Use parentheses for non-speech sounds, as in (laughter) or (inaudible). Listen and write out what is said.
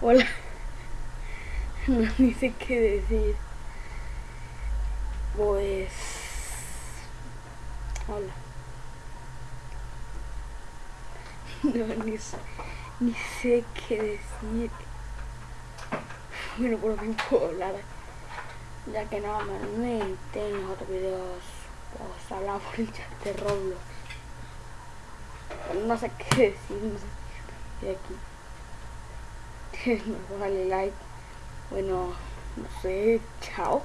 Hola. (laughs) No, sé qué decir. Pues... Hola. (laughs) No, ni sé, ni sé qué decir. Bueno, por fin puedo hablar. Ya que normalmente en los otros videos pues hablaba (laughs) por el chat de Roblox. No sé qué decir, no sé qué aquí. No (laughs) vale like. Bueno, no sé, chao.